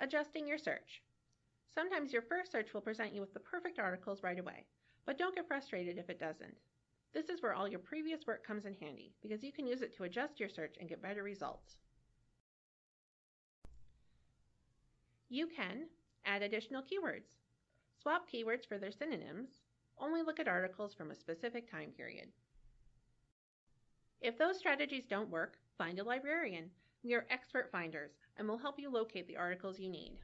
Adjusting your search. Sometimes your first search will present you with the perfect articles right away, but don't get frustrated if it doesn't. This is where all your previous work comes in handy because you can use it to adjust your search and get better results. You can add additional keywords, swap keywords for their synonyms, only look at articles from a specific time period. If those strategies don't work, find a librarian. We are expert finders and will help you locate the articles you need.